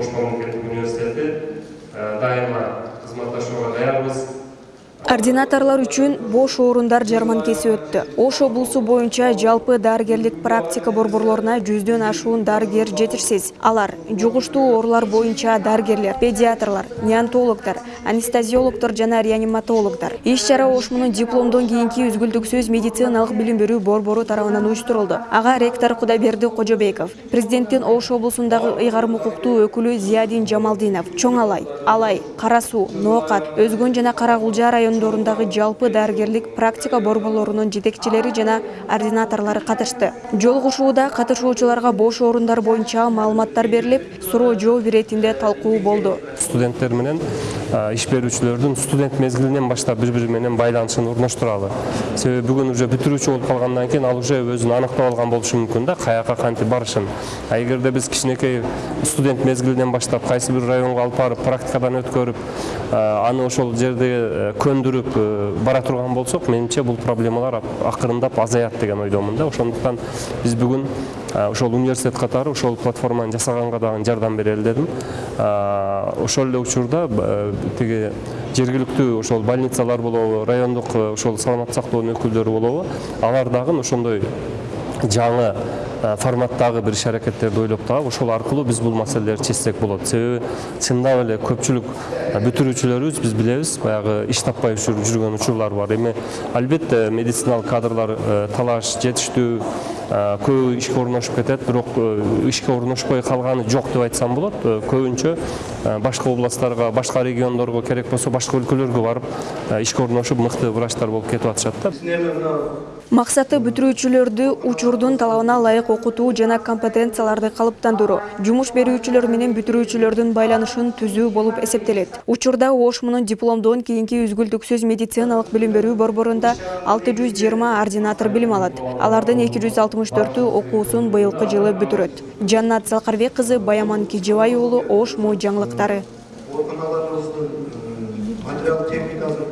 ош мамлекеттик университети дайыма кызматташууга даярбыз Ординаторлар үчүн бош орундар жарманкеси өттү. Ош облусу боюнча жалпы дарыгерлик практика борборлоруна жүздөн ашуун дарыгер жетишсиз. Алар жугуштуу оорулар боюнча дарыгерлер, педиатрлар, неонтологдор, анестезиологдор жана реаниматологдор. Иш чара Ошмунун дипломдон кийинки үзгүлтүксүз медициналык билим берүү борбору тарабынан уюштурулду. Ага ректор Кудайберди Кожобеков, президенттин Ош облусундагы ыйгарым укуктуу өкүлү Зиядин Жамалдинов, Чоң Алай, Алай, Кара Суу, Ноокат, Өзгөн жана Карагулжа жалпы дарыгерлик практика борборлорунун жетекчилери жана ординаторлору катышты. Жолугушууда катышуучуларга бош орундар боюнча маалыматтар берилип, суроо жооп иретинде талкуу болду. Студенттер менен иш берүүчүлөрдүн студент мезгилинен баштап бири бири менен байланышын орноштуралы себеби бүгүн уже бүтүрүүчү болуп калгандан кийин ал уже өзүн аныктап алган болушу мүмкүн да каяка кантип барышын. А эгерде биз кичинекей студент мезгилинен баштап кайсы бир районго алып барып практикадан өткөрүп аны ошол жерде э, көндүрүп э, бара турган болсок менимче бул проблемалар акырындап азаят деген ойдомун да. Ошондуктан биз бүгүн ошол университет катары ошол платформаны жасаганга дагы жардам берели дедим ошол эле учурда э, тиги жергиликтүү ошол больницалар болобу райондук э, ошол саламаттык сактоонун өкүлдөрү болобу. Алар дагы ошондой жаңы э, форматтагы бир иш аракеттерди ойлоп табып ошол аркылуу биз бул маселелерди чечсек болот. Себеби чындап эле көпчүлүк э, бүтүрүүчүлөрүбүз биз билебиз баягы иш таппай жүргөн учурлар бар. Эми албетте медициналык кадрлар э, талаш жетиштүү көбү ишке орношуп кетет. Бирок ишке орношпой калганы жок деп айтсам болот. Көбүнчө башка областтарга башка региондорго керек болсо башка өлкөлөргө барып ишке орношуп мыкты врачтар болуп кетип атышат да. Максаты бүтүрүүчүлөрдү учурдун талабына ылайык окутуу жана компетенцияларды калыптандыруу, жумуш берүүчүлөр менен бүтүрүүчүлөрдүн байланышын түзүү болуп эсептелет. Учурда Ошмунун дипломдон кийинки үзгүлтүксүз медициналык билим берүү борборунда 620 ординатор билим алат. Алардын 264-ү окуусун быйылкы жылы бүтүрөт. Жаннат Залкарбек кызы Баяман Кижебай уулу Ошмо жаңылыктары. ооруканаларыбыздын материал техникасын